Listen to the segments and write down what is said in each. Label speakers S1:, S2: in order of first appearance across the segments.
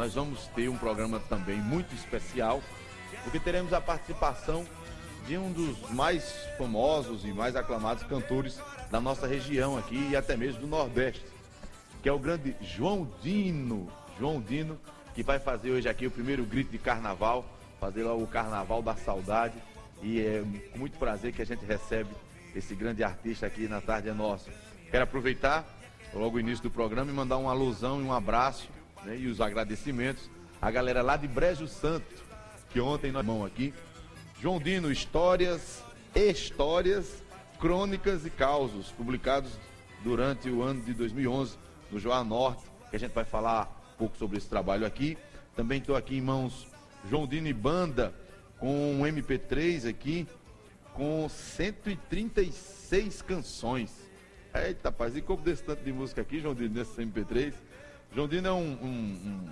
S1: nós vamos ter um programa também muito especial, porque teremos a participação de um dos mais famosos e mais aclamados cantores da nossa região aqui e até mesmo do Nordeste, que é o grande João Dino. João Dino, que vai fazer hoje aqui o primeiro grito de carnaval, fazer lá o Carnaval da Saudade. E é com muito prazer que a gente recebe esse grande artista aqui na Tarde é Nossa. Quero aproveitar logo o início do programa e mandar uma alusão e um abraço né, e os agradecimentos à galera lá de Brejo Santo, que ontem nós mão aqui. João Dino, histórias, histórias, crônicas e causos publicados durante o ano de 2011 no Joá Norte, que a gente vai falar um pouco sobre esse trabalho aqui. Também estou aqui em mãos João Dino e Banda com um MP3 aqui com 136 canções. Eita, rapaz, e como desse tanto de música aqui, João Dino, nesse MP3? João Dino é um, um, um,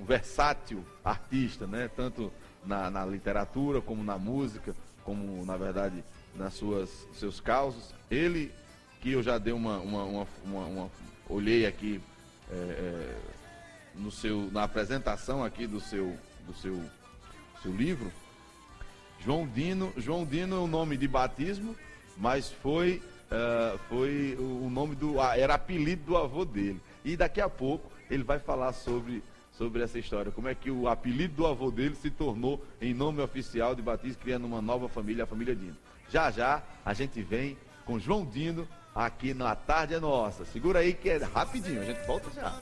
S1: um versátil artista, né? Tanto na, na, literatura, como na música, como, na verdade, nas suas seus causos. Ele, que eu já dei uma, uma, uma, uma, uma olhei aqui é, é, no seu, na apresentação aqui do seu, do seu, seu livro, João Dino, João Dino é o nome de batismo, mas foi, uh, foi o nome do. era apelido do avô dele. E daqui a pouco ele vai falar sobre, sobre essa história. Como é que o apelido do avô dele se tornou em nome oficial de batismo, criando uma nova família, a família Dino. Já já a gente vem com João Dino aqui na Tarde é Nossa. Segura aí que é rapidinho, a gente volta já.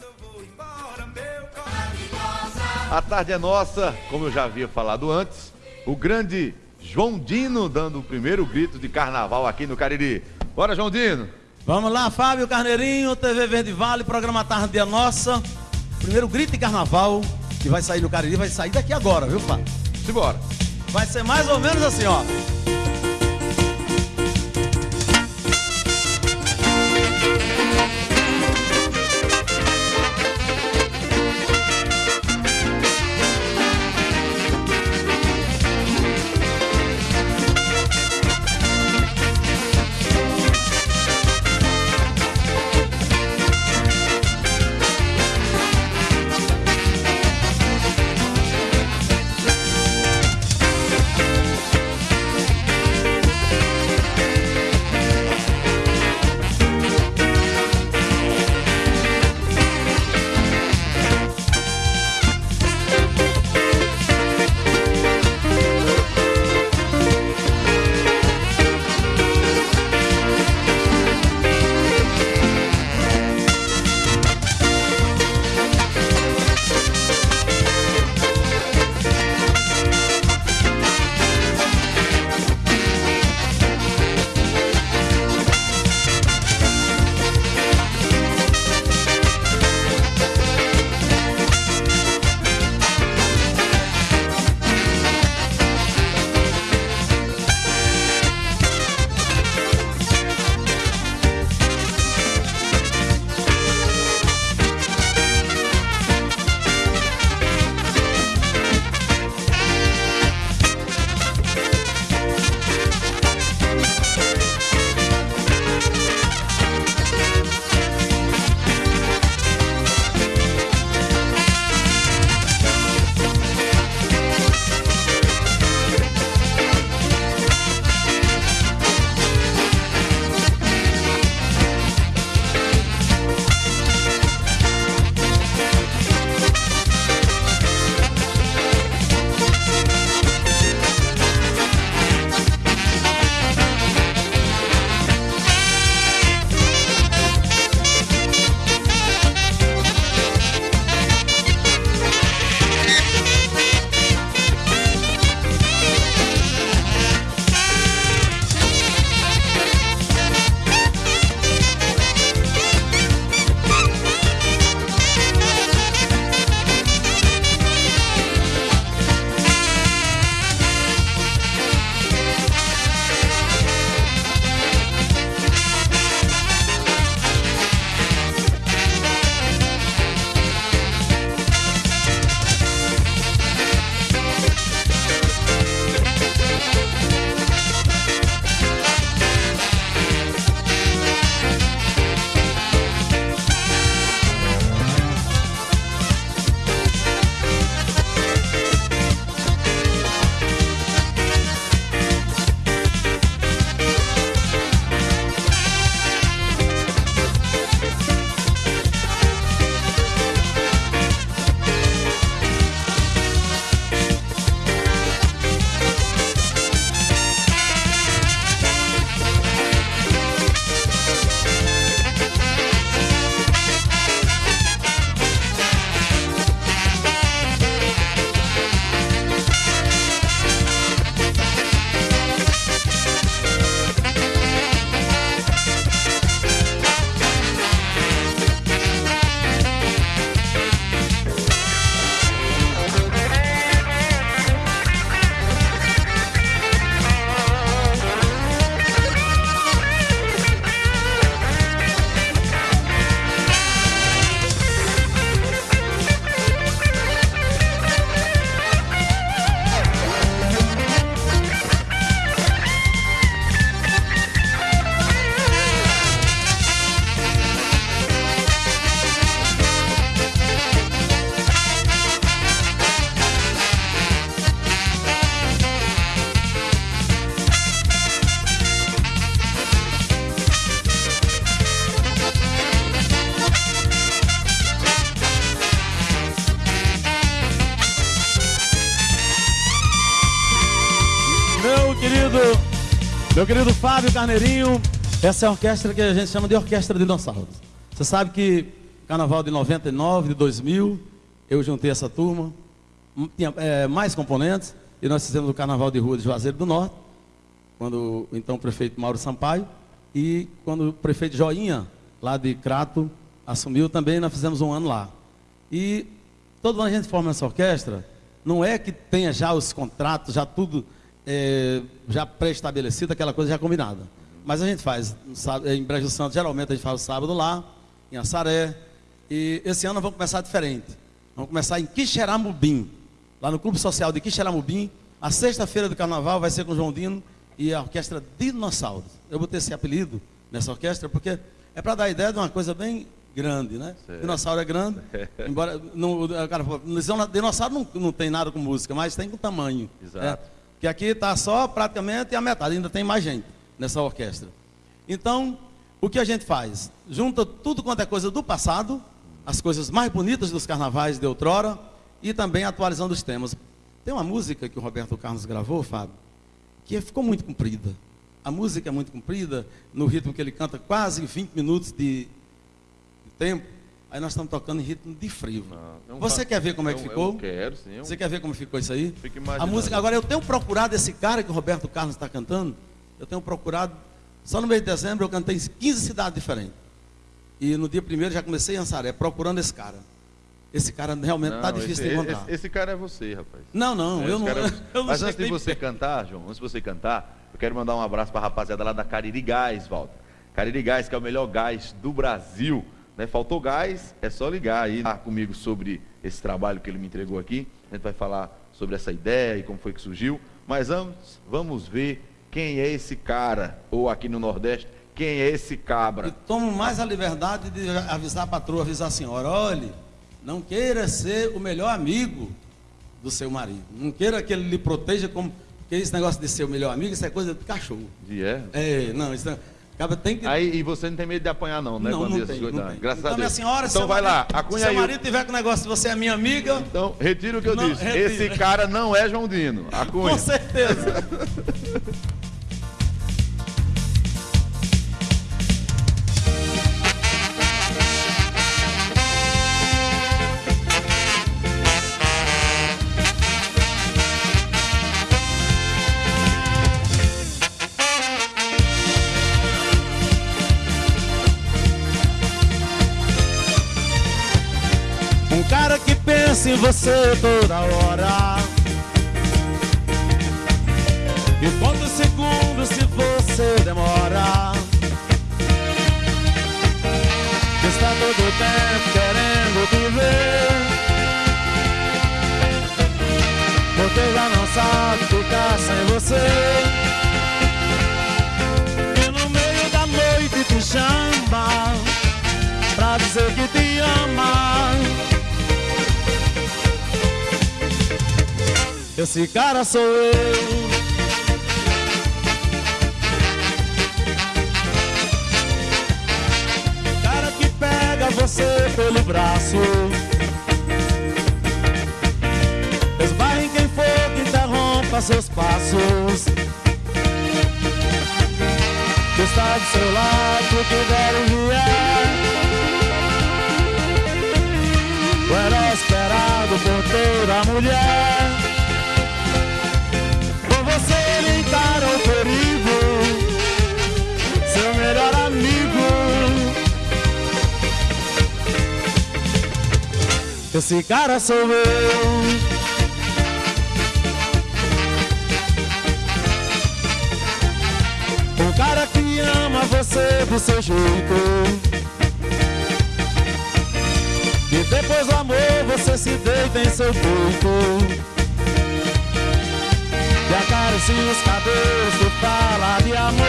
S1: A Tarde é Nossa, como eu já havia falado antes o grande João Dino dando o primeiro grito de carnaval aqui no Cariri. Bora, João Dino!
S2: Vamos lá, Fábio Carneirinho, TV Verde Vale, programa Tarde Nossa. Primeiro grito de carnaval que vai sair no Cariri, vai sair daqui agora, viu, Fábio?
S1: Simbora!
S2: Vai ser mais ou menos assim, ó. Carneirinho, essa é a orquestra que a gente chama de Orquestra de Dinossauros. Você sabe que Carnaval de 99, de 2000, eu juntei essa turma, tinha é, mais componentes, e nós fizemos o Carnaval de Rua de Juazeiro do Norte, quando o então prefeito Mauro Sampaio, e quando o prefeito Joinha, lá de Crato, assumiu também, nós fizemos um ano lá. E todo ano a gente forma essa orquestra, não é que tenha já os contratos, já tudo é, já pré-estabelecido, aquela coisa já combinada. Mas a gente faz, em Brejo Santo, geralmente a gente faz o sábado lá, em Assaré, e esse ano vamos começar diferente. Vamos começar em Quixeramobim, lá no Clube Social de Quixeramobim. A sexta-feira do carnaval vai ser com o João Dino e a orquestra Dinossauros. Eu botei esse apelido nessa orquestra porque é para dar a ideia de uma coisa bem grande, né? Certo. Dinossauro é grande, embora não, cara, dinossauro não, não tem nada com música, mas tem com tamanho. Exato. Né? Que aqui está só praticamente a metade, ainda tem mais gente nessa orquestra. Então, o que a gente faz? Junta tudo quanto é coisa do passado, as coisas mais bonitas dos carnavais de outrora, e também atualizando os temas. Tem uma música que o Roberto Carlos gravou, Fábio, que ficou muito comprida. A música é muito comprida, no ritmo que ele canta, quase 20 minutos de, de tempo. Aí nós estamos tocando em ritmo de frevo. Ah, Você quer ver como é que ficou?
S1: Eu quero, sim. Eu...
S2: Você quer ver como ficou isso aí? A música, agora eu tenho procurado esse cara que o Roberto Carlos está cantando, eu tenho procurado, só no mês de dezembro eu cantei em 15 cidades diferentes. E no dia primeiro já comecei em Ansaré, procurando esse cara. Esse cara realmente está difícil
S1: esse,
S2: de encontrar.
S1: Esse, esse, cara é você, rapaz.
S2: Não, não, é, eu, não, é eu,
S1: não, Mas antes de você cantar, João, antes de você cantar, eu quero mandar um abraço para a rapaziada lá da Cariri Gás, Walter. Cariri Gás, que é o melhor gás do Brasil. Né? Faltou gás, é só ligar aí ah, comigo sobre esse trabalho que ele me entregou aqui. A gente vai falar sobre essa ideia e como foi que surgiu. Mas antes, vamos ver quem é esse cara, ou aqui no Nordeste, quem é esse cabra. E
S2: tomo mais a liberdade de avisar a patroa, avisar a senhora, olhe não queira ser o melhor amigo do seu marido. Não queira que ele lhe proteja como. Porque esse negócio de ser o melhor amigo, isso é coisa de cachorro.
S1: E é?
S2: É, não, isso é. Acaba tem que...
S1: Aí, e você não tem medo de apanhar, não, né?
S2: Não, não, tem, não,
S1: tem. Graças então, a Deus.
S2: Minha senhora,
S1: então vai
S2: marido,
S1: lá,
S2: acunha Se seu marido tiver com o negócio de você é minha amiga.
S1: Então, retira o que eu não, disse. Retira. Esse cara não é João Dino. Acunha.
S2: Com certeza. você toda hora. E quantos segundos se você demora? Está todo tempo querendo te ver. Porque já não sabe ficar sem você. E no meio da noite te chama pra dizer que te ama. Esse cara sou eu. Cara que pega você pelo braço. Esbarra em quem for que interrompa seus passos. Que está do seu lado, que der o vier. O herói esperado por toda mulher. Esse cara sou eu. Um cara que ama você do seu jeito. E depois do amor você se deita em seu peito. E acaricia os cabelos que fala de amor.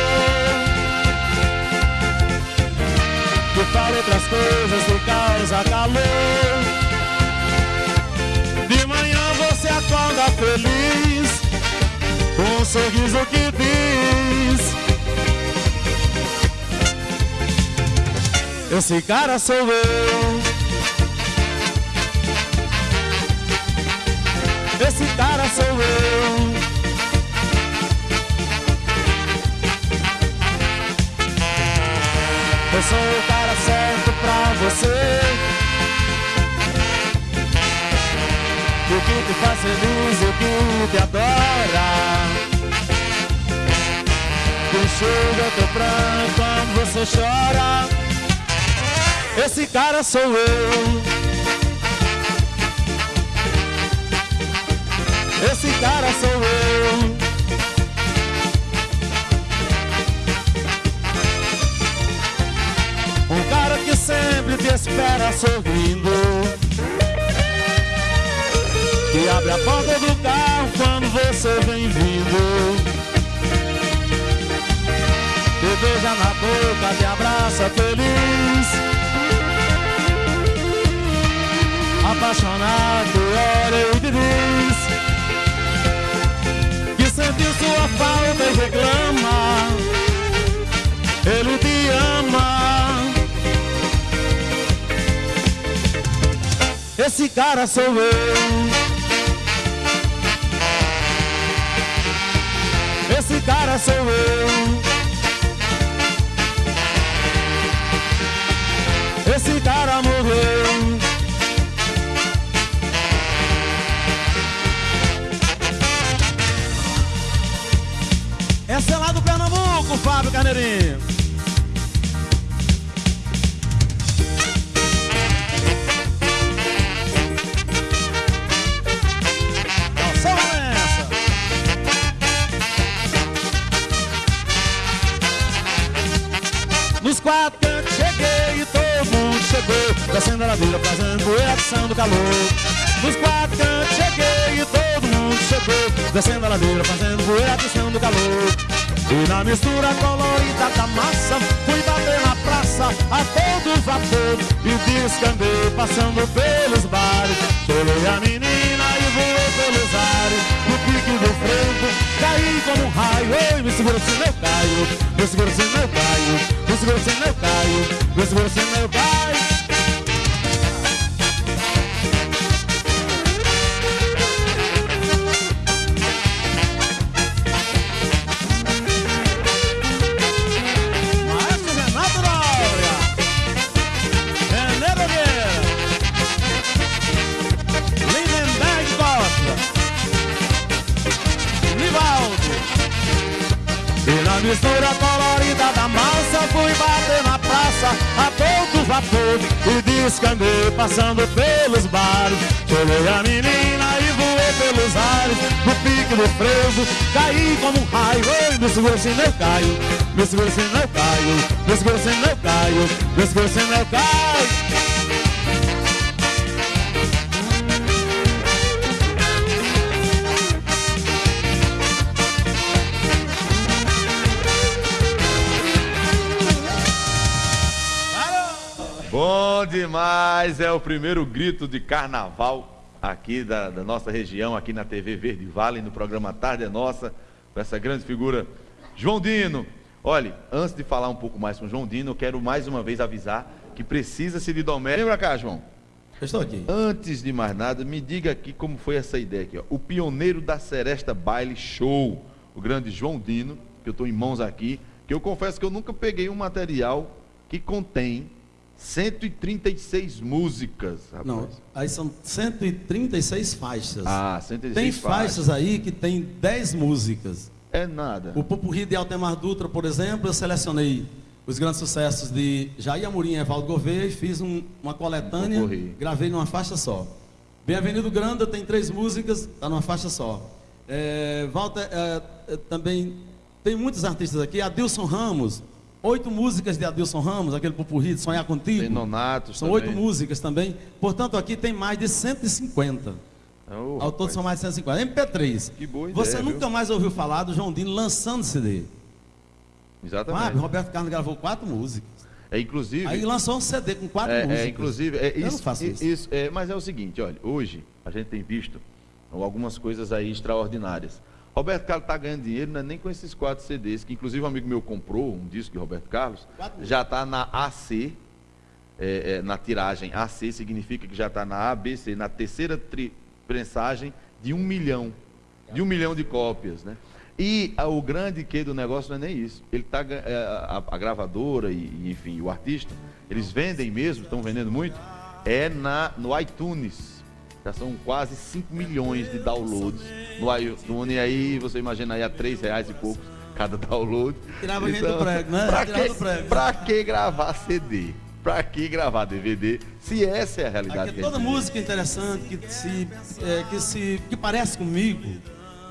S2: Que fala outras coisas que causa calor anda feliz Com um sorriso que diz. Esse cara sou eu. Esse cara sou eu. Eu sou que te faz feliz, o que te adora. Que enxuga teu pranto quando você chora. Esse cara sou eu. Esse cara sou eu. Um cara que sempre te espera sorrindo que abre a porta do carro quando você vem vindo. Te beija na boca, te abraça feliz. Apaixonado, olha e diz Que sentiu sua falta e reclama. Ele te ama. Esse cara sou eu esse cara sou eu. Esse cara morreu. Essa é lá do Pernambuco, Fábio Carneirinho. Chegou Descendo a ladeira fazendo poeira, do calor. Nos quatro cantos cheguei e todo mundo chegou Descendo a ladeira fazendo poeira, do calor. E na mistura colorida da massa Fui bater na praça a todo vapor E descambei passando pelos bares. Chorei a menina e voei pelos ares. No pique do freio caí como um raio. Ei, me segura se eu caio. Me segura se eu caio. Segura você não caio, me segura você não caio. Massa fui bater na praça a todo vapor E descambei passando pelos bares. Cheguei a menina e voei pelos ares No pique do frevo caí como um raio. Ei, me segura se não caio Me segura se não caio Me segura se não caio Me segura se não caio
S1: demais! É o primeiro grito de carnaval aqui da, da, nossa região, aqui na TV Verde Vale, no programa Tarde é Nossa, com essa grande figura, João Dino. Olha, antes de falar um pouco mais com o João Dino, eu quero mais uma vez avisar que precisa-se de doméstica. Lembra cá, João?
S2: Eu estou aqui.
S1: Antes de mais nada, me diga aqui como foi essa ideia aqui. Ó. O pioneiro da Seresta Baile Show, o grande João Dino, que eu estou em mãos aqui, que eu confesso que eu nunca peguei um material que contém 136 músicas,
S2: rapaz. Não, aí são 136 faixas.
S1: Ah, 136
S2: Tem faixas, aí que tem 10 músicas.
S1: É nada.
S2: O Pupurri de Altemar Dutra, por exemplo, eu selecionei os grandes sucessos de Jair Amorim e Evaldo Gouveia e fiz um, uma coletânea, um gravei numa faixa só. Bem-vindo Granda tem três músicas, está numa faixa só. É, Walter, é, é, também tem muitos artistas aqui, Adilson Ramos, Oito músicas de Adilson Ramos, aquele pupurri de Sonhar Contigo.
S1: Tem Nonatos
S2: São
S1: também.
S2: oito músicas também. Portanto, aqui tem mais de 150. Oh, Ao todo são mais de 150. MP3.
S1: Que boa
S2: ideia, Você
S1: nunca
S2: viu? mais ouviu falar do João Dino lançando CD.
S1: Exatamente.
S2: Ah, Roberto Carlos gravou quatro músicas.
S1: É, inclusive.
S2: Aí lançou um CD com quatro
S1: é, é
S2: músicas.
S1: É, inclusive, é,
S2: isso, Eu não faço isso.
S1: isso é, mas é o seguinte, olha, hoje a gente tem visto algumas coisas aí extraordinárias. Roberto Carlos está ganhando dinheiro, não é nem com esses quatro CDs, que inclusive um amigo meu comprou um disco de Roberto Carlos, já está na AC, é, é, na tiragem AC significa que já está na ABC, na terceira prensagem de um milhão, de um milhão de cópias, né? E a, o grande que do negócio não é nem isso. Ele tá, é, a, a, gravadora e, enfim, o artista, eles vendem mesmo, estão vendendo muito, é na, no iTunes. Já são quase 5 milhões de downloads no iTunes. E aí você imagina aí a 3 reais e poucos cada download.
S2: Tirava a gente do prego, né?
S1: Pra que,
S2: do prego.
S1: pra que gravar CD? Pra que gravar DVD? Se essa é a realidade
S2: Aqui,
S1: a
S2: toda música interessante que se, é, que se que parece comigo.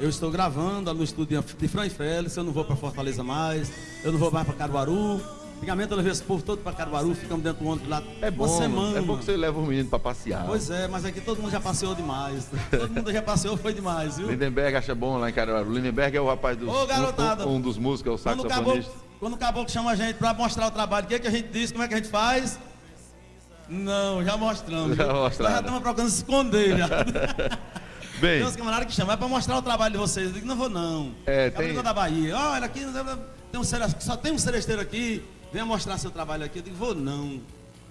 S2: Eu estou gravando no estúdio de Fran Félix, eu não vou para Fortaleza mais, eu não vou mais para Caruaru. Antigamente eu levei esse povo todo para Caruaru, ficamos dentro do ônibus lá
S1: É bom,
S2: uma semana.
S1: é bom que você leva o menino pra passear.
S2: Pois é, mas aqui todo mundo já passeou demais. Todo mundo já passeou, foi demais, viu?
S1: Lindenberg acha bom lá em Caruaru. Lindenberg é o rapaz dos.
S2: Ô, garotada.
S1: um, um dos músicos, é o saxofonista.
S2: quando o caboclo chama a gente para mostrar o trabalho, o que, é que a gente diz? Como é que a gente faz? Não, já mostramos.
S1: Já.
S2: Nós já estamos procurando se esconder já.
S1: Bem,
S2: Tem uns camaradas que chamam, é para mostrar o trabalho de vocês. Eu digo, não vou não.
S1: É,
S2: Cabricão
S1: tem-
S2: da Bahia. Olha, aqui tem um, só tem um seresteiro aqui. Venha mostrar seu trabalho aqui. Eu digo, vou não.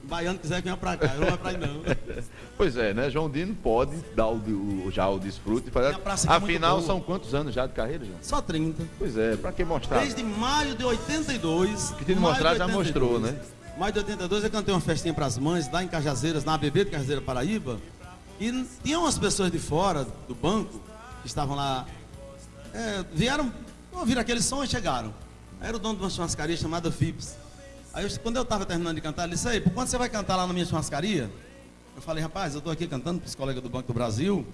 S2: O baiano quiser que venha pra cá. Eu não vou pra aí não.
S1: pois é, né? João Dino pode dar o, o- já o desfrute. Fazer...
S2: É
S1: Afinal, são quantos anos já de carreira, João?
S2: Só 30.
S1: Pois é, pra que mostrar?
S2: Desde maio de 82.
S1: Que
S2: maio
S1: mostrar, já
S2: 82.
S1: mostrou, né?
S2: Maio de 82 eu cantei uma festinha para as mães lá em Cajazeiras, na ABB de Cajazeira Paraíba. E n- tinha umas pessoas de fora do banco que estavam lá. é, vieram, ouviram aquele som e chegaram. Era o dono de uma churrascaria chamada Phipps. Aí eu- quando eu estava terminando de cantar, ele disse, aí, por quanto você vai cantar lá na minha churrascaria? Eu falei, rapaz, eu estou aqui cantando para os colegas do Banco do Brasil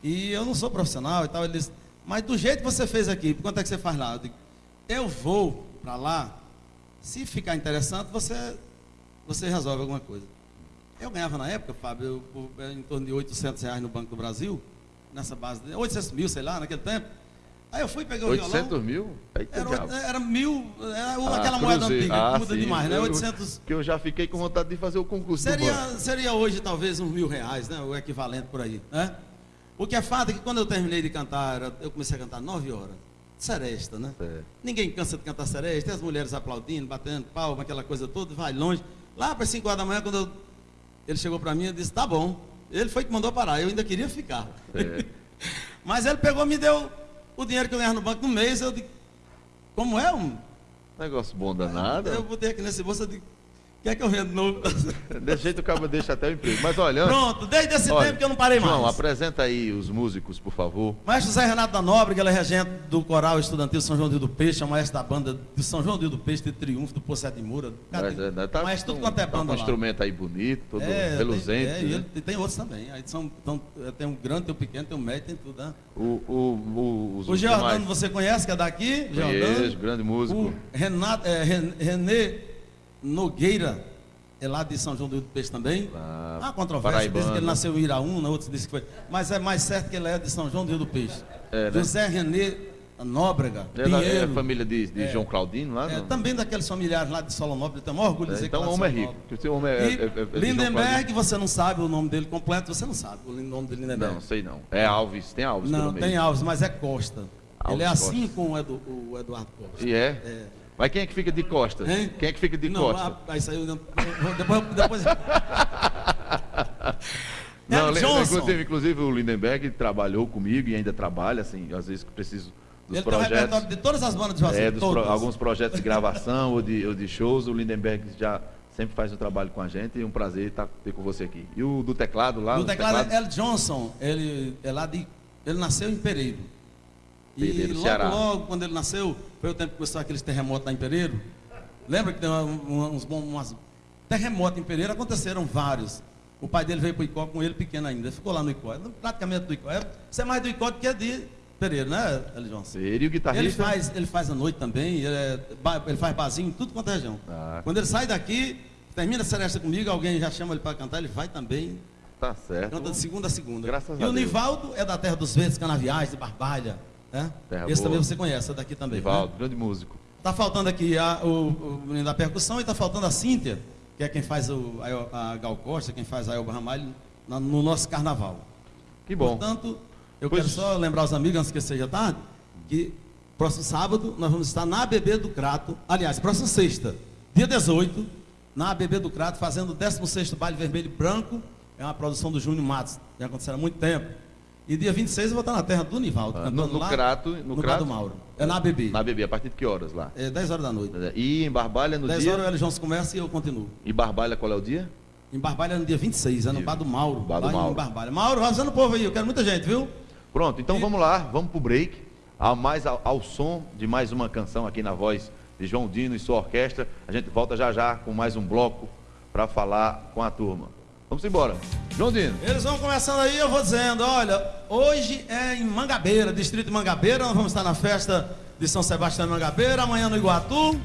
S2: e eu não sou profissional e tal. Ele disse, mas do jeito que você fez aqui, por quanto é que você faz lá? Eu digo, eu vou para lá, se ficar interessante, você, você resolve alguma coisa. Eu ganhava na época, Fábio, eu, em torno de 800 reais no Banco do Brasil, nessa base, de 800 mil, sei lá, naquele tempo. Aí eu fui, peguei o
S1: 800
S2: violão.
S1: mil? Eita,
S2: Era, era mil, era o-
S1: Ah,
S2: aquela moeda
S1: cruzeiro.
S2: antiga,
S1: Ah,
S2: que muda
S1: sim.
S2: demais, né?
S1: Eu-
S2: 800.
S1: Que eu já fiquei com vontade de fazer o concurso.
S2: Seria, seria hoje talvez uns mil reais, né? O equivalente por aí. Né? O que é fato é que quando eu terminei de cantar, eu comecei a cantar nove horas. Seresta, né?
S1: Certo.
S2: Ninguém cansa de cantar seresta, tem as mulheres aplaudindo, batendo palma, aquela coisa toda, vai longe. Lá para as 5 horas da manhã, quando eu- ele chegou para mim e disse, tá bom. Ele foi que mandou parar, eu ainda queria ficar.
S1: É.
S2: Mas ele pegou me deu o dinheiro que eu ganhava no banco no mês, eu digo, como é um?
S1: Negócio bom danado.
S2: Eu botei aqui nesse bolso, eu digo, quer que eu venda de novo?
S1: Desse jeito o cabo deixa até o emprego. Mas olha,
S2: Pronto, desde esse
S1: olha,
S2: tempo que eu não parei
S1: João,
S2: mais.
S1: apresenta aí os músicos, por favor.
S2: Maestro José Renato da Nóbrega, ele é regente do Coral Estudantil São João do Rio do Peixe, é o maestro da banda de São João do Rio do Peixe, de Triunfo, do Poço de Moura.
S1: Mas, é, né, tá
S2: maestro
S1: com-
S2: tudo quanto é
S1: tá
S2: banda
S1: um
S2: lá.
S1: instrumento aí bonito, todo
S2: É,
S1: reluzente.
S2: Tem, é, e,
S1: né?
S2: e tem outros também. Aí são, então, tem um grande, tem um pequeno, tem um médio, tem tudo. Né?
S1: O, o, o, os
S2: O Giordano você conhece, que é daqui?
S1: Conheço,
S2: Giordano.
S1: grande músico.
S2: O Renato, é, Ren- Renê Nogueira, é lá de São João do Rio do Peixe também.
S1: Ah,
S2: Há controvérsia, dizem que ele nasceu em Iraúna, outros dizem que foi. Mas é mais certo que ele é de São João do Rio do Peixe.
S1: É, né?
S2: José Renê Nóbrega,
S1: É, é
S2: Pinheiro.
S1: a família de, de
S2: É.
S1: João Claudino lá?
S2: É, também daqueles familiares lá de Solonópolis, eu tenho orgulho de
S1: É,
S2: dizer
S1: então
S2: que
S1: o
S2: lá de
S1: homem é rico. Porque o homem é,
S2: E
S1: é- é- é
S2: Lindenberg, você não sabe o nome dele completo, você não sabe o nome de Lindenberg.
S1: Não, sei não. É Alves, tem Alves
S2: Não, tem Alves, mas é Costa.
S1: Alves
S2: ele é assim
S1: Costa.
S2: com o, Edu- o Eduardo Costa.
S1: E é?
S2: É.
S1: Mas quem é que fica de costas?
S2: Hein?
S1: Quem é que fica de
S2: não,
S1: costas?
S2: ah, isso aí eu não- depois, depois...
S1: Não,
S2: Johnson.
S1: inclusive, inclusive o Lindenberg trabalhou comigo e ainda trabalha, assim, às vezes que preciso dos
S2: Ele tem o repertório
S1: projetos.
S2: de todas as bandas de Juazeiro,
S1: É, dos pro- alguns projetos de gravação ou, de, ou de shows, o Lindenberg já sempre faz o trabalho com a gente e é um prazer estar ter com você aqui. E o do teclado lá? Os
S2: teclado é El Johnson, ele é lá de. Ele nasceu em Pereiro. E logo,
S1: Ceará.
S2: logo, quando ele nasceu, foi o tempo que começou aqueles terremotos lá em Pereiro. Lembra que tem uns bons. Umas... Terremotos em Pereiro aconteceram vários. O pai dele veio para o Icó com ele pequeno ainda. Ficou lá no Icó. Praticamente do Icó. É, Você é mais do Icó do que de Pereiro, né, El Johnson?
S1: Ele e o
S2: Ele
S1: guitarrista?
S2: faz, ele faz à noite também, ele, é ele faz barzinho em tudo quanto é região.
S1: Ah.
S2: Quando ele sai daqui, termina a seresta comigo, alguém já chama ele para cantar, ele vai também,
S1: Tá certo.
S2: canta de segunda a segunda.
S1: Graças
S2: e
S1: a
S2: o
S1: Deus.
S2: Nivaldo é da Terra dos Verdes, Canaviais, de Barbalha. Né? Esse também você conhece, é daqui também.
S1: Nivaldo,
S2: Né?
S1: grande músico.
S2: Tá faltando aqui a- o, o menino da percussão e está faltando a Cíntia, que é quem faz o, a, a Gal Costa, quem faz a Elba Ramalho na- no nosso carnaval.
S1: Que bom.
S2: Portanto, eu
S1: Pois-
S2: quero só lembrar os amigos, antes que seja tarde, que próximo sábado nós vamos estar na ABB do Crato, aliás, próxima sexta, dia 18, na ABB do Crato, fazendo o 16º Baile Vermelho e Branco, é uma produção do Júnior Matos, já aconteceu há muito tempo. E dia 26 eu vou estar na terra do Nivaldo,
S1: Ah, no- no
S2: lá,
S1: Crato- no
S2: no,
S1: Crato?
S2: Mauro. É na ABB,
S1: Na bebê, a partir de que horas lá?
S2: é 10 horas da noite.
S1: E em Barbalha no
S2: 10
S1: dia?
S2: horas o L. Jones começa e eu continuo.
S1: E Barbalha qual é o dia?
S2: Em Barbalha no dia 26, é no Bar do Mauro.
S1: Bar do Mauro.
S2: Em Barbalha. Mauro, arrasando o povo aí, eu quero muita gente, viu?
S1: Pronto, então
S2: E-
S1: vamos lá, vamos pro break. A mais ao, ao som de mais uma canção aqui na voz de João Dino e sua orquestra. A gente volta já já com mais um bloco para falar com a turma. Vamos embora. João Dino.
S2: Eles vão começando aí, eu vou dizendo, olha, hoje é em Mangabeira, distrito de Mangabeira, nós vamos estar na festa de São Sebastião de Mangabeira, amanhã no Iguatu,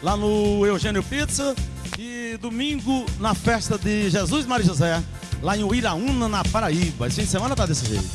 S2: lá no Eugênio Pizza, e domingo na festa de Jesus Maria José, lá em Uiraúna, na Paraíba. Esse fim de semana tá desse jeito.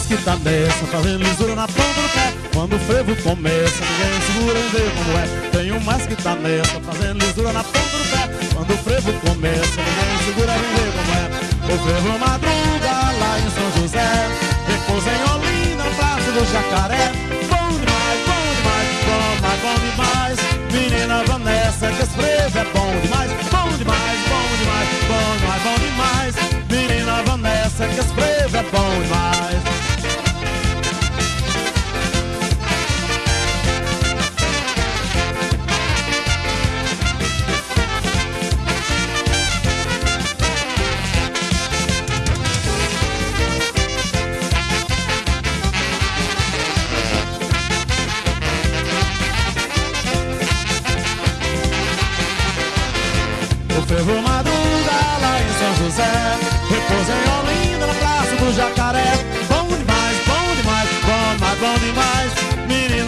S2: Mais que tá nessa, fazendo lisura na ponta do pé. Quando o frevo começa, ninguém segura em ver como é. Tenho mais que tá nessa, fazendo lisura na ponta do pé. Quando o frevo começa, ninguém segura em ver como é. O frevo madruga lá em São José, repousa em Olinda, Praça do Jacaré. Bom demais, bom demais, bom, mas bom demais. Menina Vanessa, que esse frevo é bom demais, bom demais, bom demais, bom demais, bom demais. Menina Vanessa, que esse frevo é bom demais.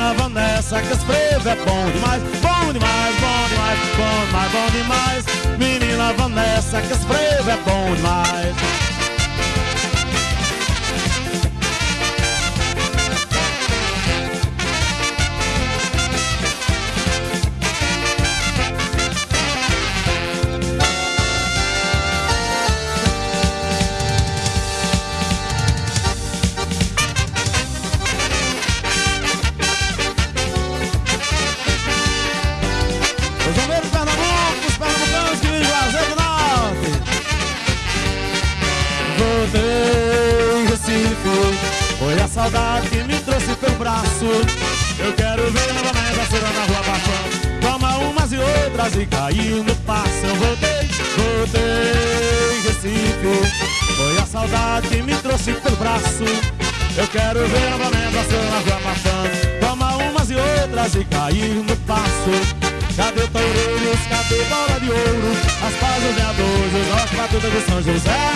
S2: Menina Vanessa, que esse frevo é bom demais Bom demais, bom demais, bom demais, bom demais. Menina Vanessa, que esse frevo é bom demais outras e caiu no passo. Eu voltei, voltei Recife, foi a saudade que me trouxe pelo braço. Eu quero ver novamente a cera na rua bafando. Toma umas e outras e caiu no passo. Cadê toureiros, cadê bola de ouro As pazes veadores, os nossos batutas de São José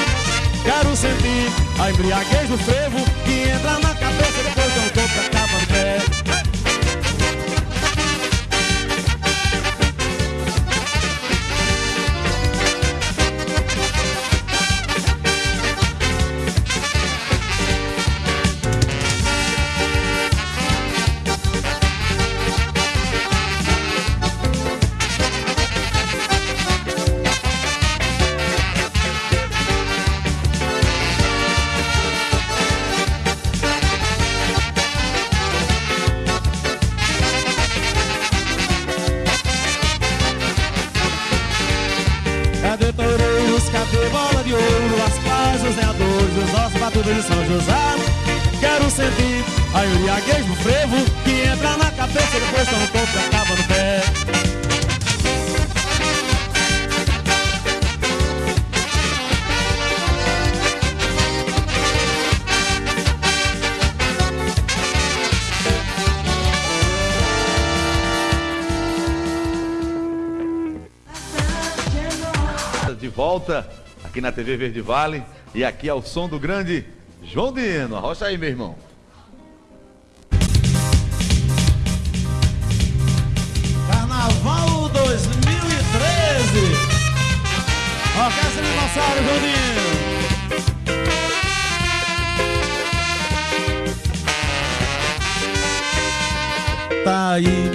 S2: Quero sentir a embriaguez do frevo Que entra na cabeça depois que eu tô de São José. Quero sentir a embriaguez do frevo Que entra na cabeça depois toma um pouco e acaba no pé.
S1: De volta aqui na TV Verde Vale. E aqui é o som do grande João Dino. Arrocha aí, meu irmão.
S2: Carnaval 2013 Orquestra Dinossauro Jundinho Tá aí,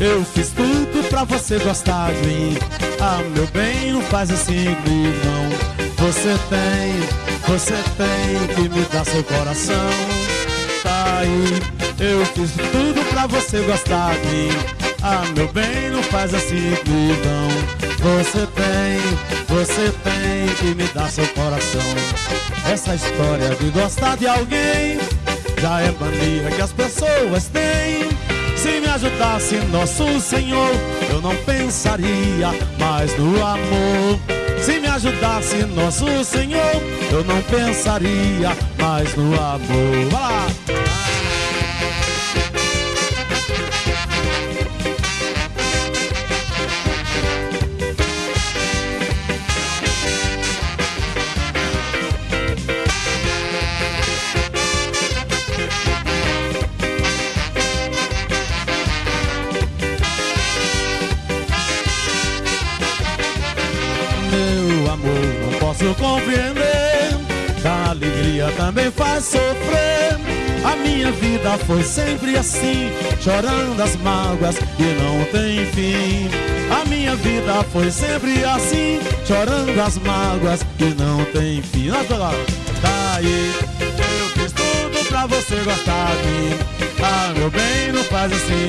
S2: eu fiz tudo pra você gostar de mim. Ah, meu bem, não faz assim comigo não Você tem, você tem que me dar seu coração Tá aí, eu fiz tudo pra você gostar de mim Ah, meu bem, não faz assim não Você tem, você tem que me dar seu coração. Essa história de gostar de alguém já é mania que as pessoas têm. Se me ajudasse nosso Senhor, eu não pensaria mais no amor. Se me ajudasse nosso Senhor, eu não pensaria mais no amor. Vai lá! Faz sofrer. A minha vida foi sempre assim, chorando as mágoas que não tem fim. A minha vida foi sempre assim, chorando as mágoas que não tem fim. Tá aí, eu fiz tudo pra você gostar de mim. Ah, meu bem, não faz assim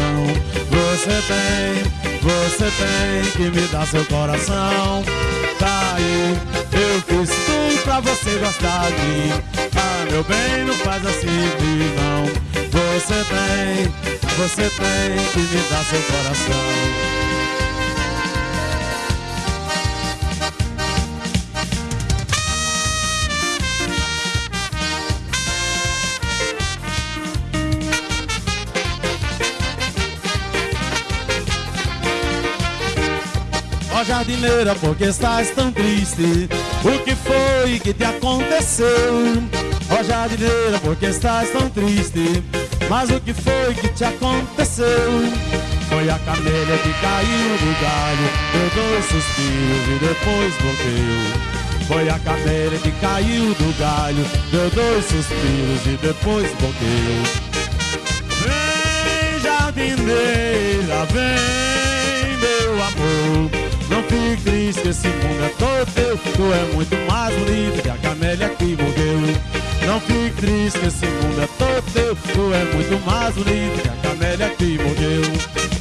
S2: não. Você tem, você tem que me dar seu coração tá aí Eu fiz tudo pra você gostar de mim. Ah, meu bem, não faz assim não Você tem, você tem que me dar seu coração jardineira, por que estás tão triste? O que foi que te aconteceu? Ó oh, jardineira, por que estás tão triste? Mas o que foi que te aconteceu? Foi a camélia que caiu do galho Deu dois suspiros e depois morreu Foi a camélia que caiu do galho Deu dois suspiros e depois morreu Vem jardineira, vem fique triste, esse mundo é todo teu Tu é muito mais bonita que a camélia que morreu. Não fique triste, esse mundo é todo teu Tu é muito mais bonita que a camélia que morreu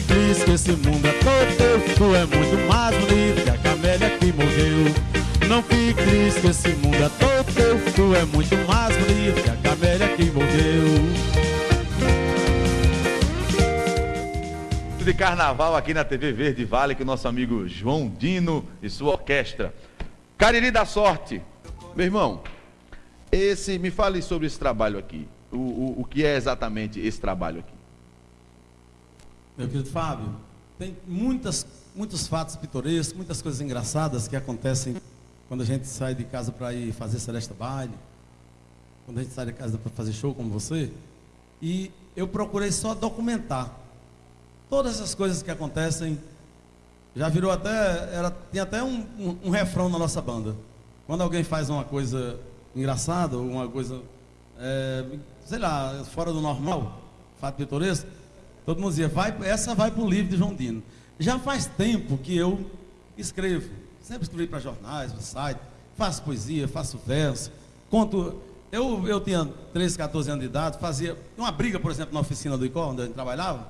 S2: Fique triste que esse mundo é todo teu. Tu é muito mais bonito que a camélia que morreu. Não fique triste que esse mundo é todo teu. Tu é muito mais bonito que a camélia que morreu.
S1: de carnaval aqui na TV Verde Vale com o nosso amigo João Dino e sua orquestra. Cariri da Sorte. Meu irmão, esse me fale sobre esse trabalho aqui o, o, o que é exatamente esse trabalho aqui.
S2: Meu querido Fábio, tem muitas, muitos fatos pitorescos, muitas coisas engraçadas que acontecem quando a gente sai de casa para ir fazer Celeste Baile, quando a gente sai de casa para fazer show como você. E eu procurei só documentar todas essas coisas que acontecem. Já virou até, era, tem até um, um, um refrão na nossa banda. Quando alguém faz uma coisa engraçada, ou uma coisa é, sei lá, fora do normal, fato pitoresco, todo mundo dizia, vai, essa vai para o livro de João Dino. Já faz tempo que eu escrevo, sempre escrevi para jornais, para site, faço poesia, faço verso, conto. Eu, eu tinha 13, 14 anos de idade, fazia uma briga, por exemplo, na oficina do ICO, onde eu trabalhava.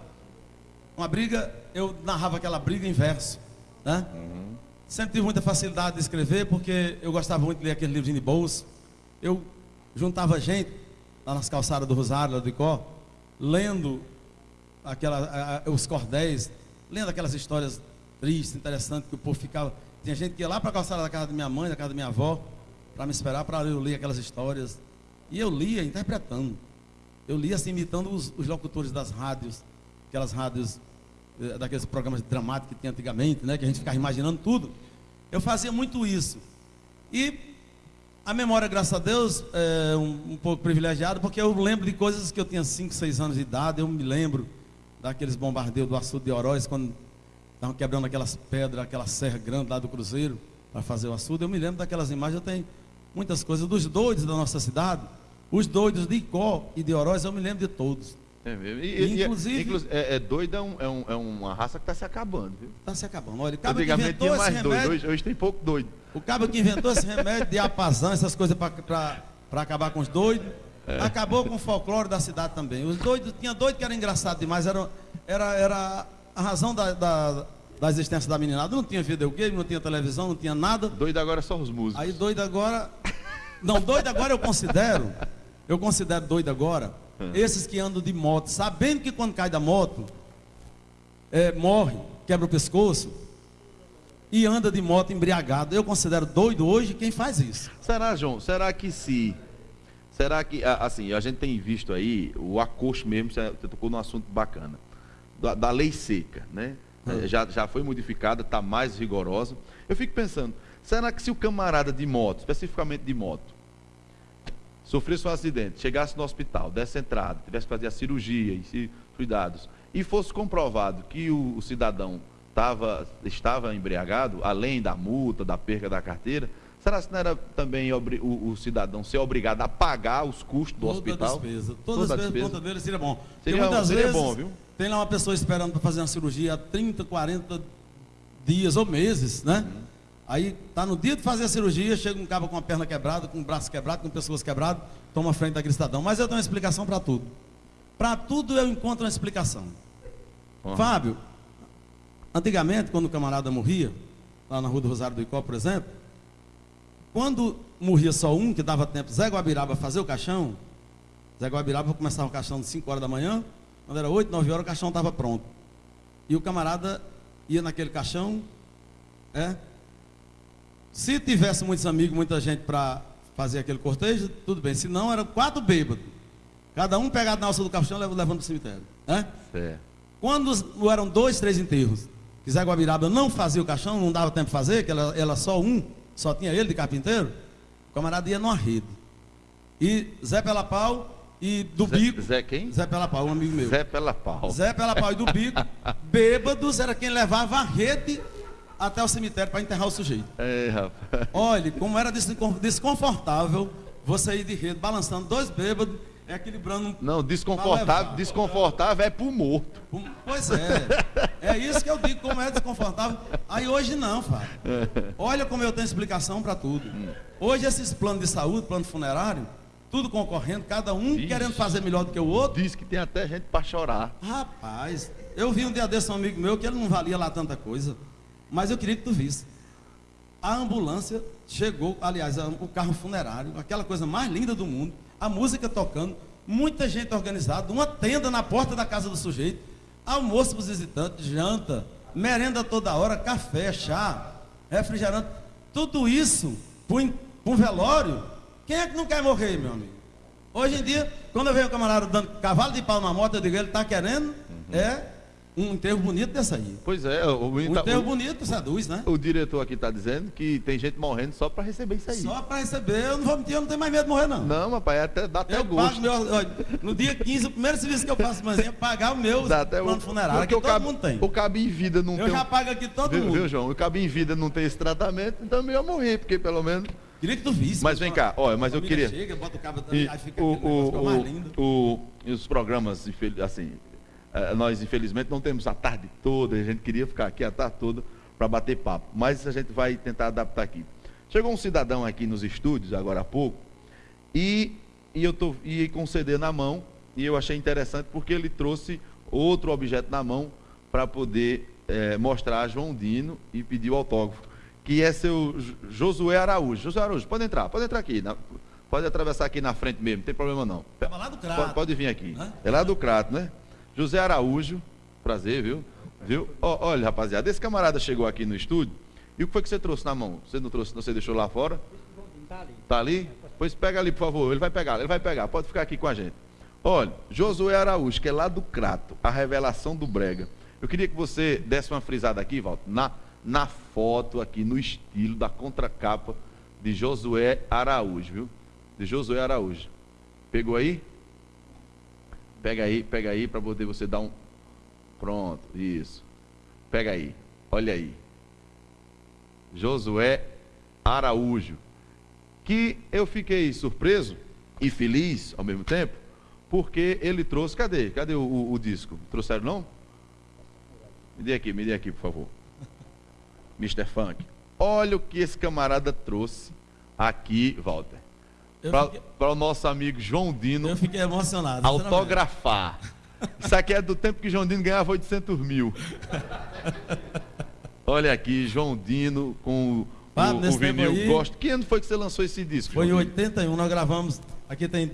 S2: Uma briga, eu narrava aquela briga em verso. Né? Uhum. Sempre tive muita facilidade de escrever, porque eu gostava muito de ler aquele livrinho de bolso. Eu juntava gente, lá nas calçadas do Rosário, lá do Icó, lendo aquela, os cordéis, lendo aquelas histórias tristes, interessantes, que o povo ficava. Tinha gente que ia lá para a calçada da casa da minha mãe, da casa da minha avó, para me esperar para eu ler aquelas histórias. E eu lia interpretando. Eu lia assim, imitando os, os locutores das rádios, aquelas rádios, eh, daqueles programas dramáticos que tinha antigamente, né, que a gente ficava imaginando tudo. Eu fazia muito isso. E a memória, graças a Deus, é um, um, pouco privilegiada, porque eu lembro de coisas que eu tinha 5, 6 anos de idade. Eu me lembro daqueles bombardeios do açude de Oroz, quando estavam quebrando aquelas pedras, aquela serra grande lá do Cruzeiro, para fazer o açude. Eu me lembro daquelas imagens. Eu tenho muitas coisas. Dos doidos da nossa cidade, os doidos de Icó e de Oroz, eu me lembro de todos.
S1: É mesmo. E, inclusive, é, é, doido é, um, é, um, é, uma raça que está se acabando, viu?
S2: Está se acabando. Olha, o cabo
S1: que inventou tinha mais remédio, doido, hoje, hoje, tem pouco doido.
S2: O cabo que inventou esse remédio de apazão, essas coisas para acabar com os doidos, é. Acabou com o folclore da cidade também. Os doidos, tinha doido que era engraçado demais, era, era, era a razão da, da, da existência da meninada. Não tinha videogame, não tinha televisão, não tinha nada.
S1: Doido agora são os músicos.
S2: Aí doido agora. Não, doido agora eu considero. Eu considero doido agora Hum. Esses que andam de moto, sabendo que quando cai da moto, é, morre, quebra o pescoço, e anda de moto embriagado. Eu considero doido hoje quem faz isso.
S1: Será, João? Será que se. Será que, assim, a gente tem visto aí o acosto mesmo, você tocou num assunto bacana, da, da lei seca, né? Hum. Já, já foi modificada, está mais rigorosa. Eu fico pensando, será que se o camarada de moto, especificamente de moto, sofresse um acidente, chegasse no hospital, desse entrada, tivesse que fazer a cirurgia e cuidados, e fosse comprovado que o, o cidadão tava, estava embriagado, além da multa, da perca da carteira, será que não era também o, o, cidadão ser obrigado a pagar os custos do
S2: toda
S1: hospital?
S2: Despesa. Toda, toda despesa, conta dele seria bom.
S1: Seria, muitas seria vezes, bom, viu?
S2: Tem lá uma pessoa esperando para fazer uma cirurgia há 30, 40 dias ou meses, né? Uhum. Aí tá no dia de fazer a cirurgia, chega um cabo com a perna quebrada, com o braço quebrado, com o pescoço quebrado, toma frente daquele cidadão. Mas eu tenho uma explicação para tudo. Para tudo eu encontro uma explicação. Uhum. Fábio, antigamente, quando o camarada morria, lá na rua do Rosário do Icó, por exemplo, quando morria só um, que dava tempo, Zé Guabiraba fazer o caixão, Zé Guabiraba começava o caixão de 5 horas da manhã, quando era 8, 9 horas o caixão estava pronto. E o camarada ia naquele caixão, é, se tivesse muitos amigos, muita gente para fazer aquele cortejo, tudo bem. Se não, eram quatro bêbados. Cada um pegado na alça do caixão levando para o cemitério. Né? Quando eram dois, três enterros, que Zé Guabiraba não fazia o caixão, não dava tempo de fazer, que ela, ela só um, só tinha ele de carpinteiro, o camarada ia numa rede. E Zé Pela Pau e do
S1: Zé,
S2: Bico.
S1: Zé quem?
S2: Zé Pela Pau, um amigo meu.
S1: Zé Pela Pau.
S2: Zé Pela Pau e do Bico, bêbados, era quem levava a rede até o cemitério para enterrar o sujeito.
S1: É, rapaz.
S2: Olha, como era desconfortável você ir de rede, balançando dois bêbados, equilibrando.
S1: Não, desconfortável, desconfortável é pro morto.
S2: Pois é. É isso que eu digo, como é desconfortável. Aí hoje não, Fábio. Olha como eu tenho explicação para tudo. Hoje esses planos de saúde, plano funerário, tudo concorrendo, cada um Ixi, querendo fazer melhor do que o outro.
S1: Diz que tem até gente para chorar.
S2: Rapaz, eu vi um dia desse um amigo meu que ele não valia lá tanta coisa. Mas eu queria que tu visse. A ambulância chegou, aliás, o carro funerário, aquela coisa mais linda do mundo, a música tocando, muita gente organizada, uma tenda na porta da casa do sujeito, almoço para os visitantes, janta, merenda toda hora, café, chá, refrigerante, tudo isso para um velório. Quem é que não quer morrer, meu amigo? Hoje em dia, quando eu vejo um camarada dando cavalo de pau na moto, eu digo, ele está querendo, é um enterro bonito dessa aí.
S1: Pois é. O,
S2: um enterro o, bonito seduz, né?
S1: O diretor aqui está dizendo que tem gente morrendo só para receber isso aí.
S2: Só para receber. Eu não vou mentir, eu não tenho mais medo de morrer, não.
S1: Não, rapaz, até, dá até eu gosto.
S2: Meu, no dia 15, o primeiro serviço que eu faço manhã é pagar o meu dá até plano funerário, que todo
S1: cabe,
S2: mundo tem.
S1: O cabo em vida não
S2: eu
S1: tem...
S2: Eu já pago aqui todo
S1: viu,
S2: mundo.
S1: Viu, João? O cabo em vida não tem esse tratamento, então eu ia morrer, porque pelo menos...
S2: Queria que tu visse.
S1: Mas vem cá, olha, mas eu queria...
S2: chega, bota o cabo,
S1: e, aí fica o, o, mais lindo. O, os programas, assim, nós, infelizmente, não temos a tarde toda, a gente queria ficar aqui a tarde toda para bater papo, mas a gente vai tentar adaptar aqui. Chegou um cidadão aqui nos estúdios, agora há pouco, e, e eu tô, e com o CD na mão, e eu achei interessante porque ele trouxe outro objeto na mão para poder é, mostrar a João Dino e pedir o autógrafo, que é seu Josué Araújo. Josué Araújo, pode entrar, pode entrar aqui, na, pode atravessar aqui na frente mesmo, não tem problema não.
S2: lá do Crato.
S1: Pode, pode vir aqui. Hã? É lá do Crato, né? José Araújo, prazer, viu? Viu? olha, rapaziada, esse camarada chegou aqui no estúdio. E o que foi que você trouxe na mão? Você não trouxe, você deixou lá fora? Tá ali. Tá ali? Pois pega ali, por favor. Ele vai pegar, ele vai pegar. Pode ficar aqui com a gente. Olha, Josué Araújo, que é lá do Crato, a revelação do Brega. Eu queria que você desse uma frisada aqui, Walter, na, na foto aqui, no estilo da contracapa de Josué Araújo, viu? De Josué Araújo. Pegou aí? Pega aí, pega aí para poder você dar um. Pronto, isso. Pega aí, olha aí. Josué Araújo. que eu fiquei surpreso e feliz ao mesmo tempo, porque ele trouxe. Cadê? Cadê o, o, o disco? Trouxeram não? Me dê aqui, me dê aqui, por favor. Mr. Funk. Olha o que esse camarada trouxe aqui, Walter. Para o nosso amigo João Dino.
S2: Eu fiquei emocionado.
S1: Autografar. Isso aqui é do tempo que João Dino ganhava 800 mil. Olha aqui, João Dino com o, o vinil aí, Gosto. Que ano foi que você lançou esse disco?
S2: Foi em 81, nós gravamos. Aqui tem,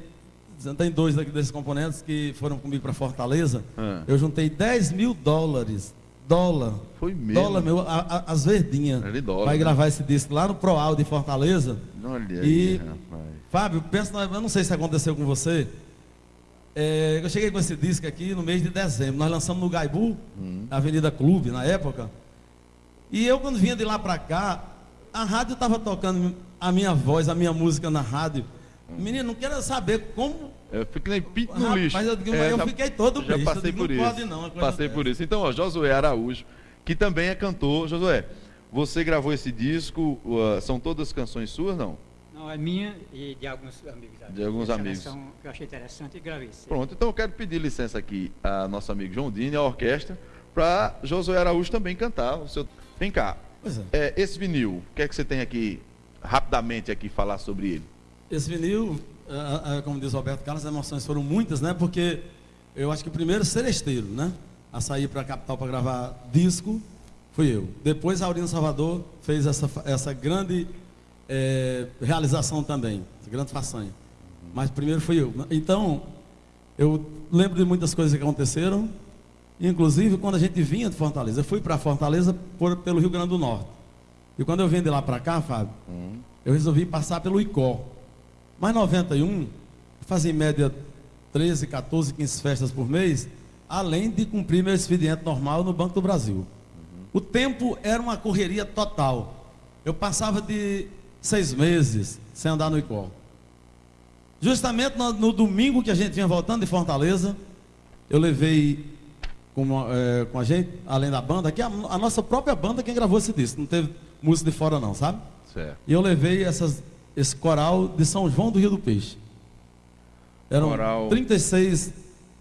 S2: tem dois desses componentes que foram comigo para Fortaleza. Ah. Eu juntei 10 mil dólares. Dólar.
S1: Foi mesmo.
S2: Dólar meu, a, a, as verdinhas. Vai né? gravar esse disco lá no Proal de Fortaleza.
S1: Olha
S2: e, aí, rapaz. Fábio, pensa, eu não sei se aconteceu com você. É, eu cheguei com esse disco aqui no mês de dezembro. Nós lançamos no Gaibu, hum. Avenida Clube, na época. E eu, quando vinha de lá para cá, a rádio estava tocando a minha voz, a minha música na rádio. Menino, não quero saber como.
S1: Eu fiquei pinto no lixo.
S2: Mas eu, digo, é, eu já, fiquei todo
S1: já passei digo, por não isso. Pode não, passei por isso. Então, ó, Josué Araújo, que também é cantor. Josué, você gravou esse disco, uh, são todas canções suas, não?
S3: Não, é minha e de alguns amigos.
S1: De alguns amigos.
S3: Que eu achei interessante e gravei.
S1: Pronto, então eu quero pedir licença aqui a nosso amigo João Dini, a orquestra, para Josué Araújo também cantar o seu. Vem cá, é. É, esse vinil, o que é que você tem aqui, rapidamente aqui, falar sobre ele?
S2: Esse vinil, como diz o Roberto Carlos, as emoções foram muitas, né? Porque eu acho que o primeiro seresteiro, né? A sair para a capital para gravar disco, fui eu. Depois a Aurino Salvador fez essa, essa grande é, realização também, grande façanha. Mas primeiro fui eu. Então, eu lembro de muitas coisas que aconteceram, Inclusive, quando a gente vinha de Fortaleza, eu fui para Fortaleza por, pelo Rio Grande do Norte. E quando eu vim de lá para cá, Fábio, uhum. eu resolvi passar pelo Icó. Mas 91, fazia em média 13, 14, 15 festas por mês, além de cumprir meu expediente normal no Banco do Brasil. Uhum. O tempo era uma correria total. Eu passava de seis meses sem andar no Icó. Justamente no, no domingo que a gente vinha voltando de Fortaleza, eu levei com, é, com a gente, além da banda, que a, a, nossa própria banda quem gravou esse disco, não teve música de fora não, sabe?
S1: Certo.
S2: E eu levei essas, esse coral de São João do Rio do Peixe. Eram coral... 36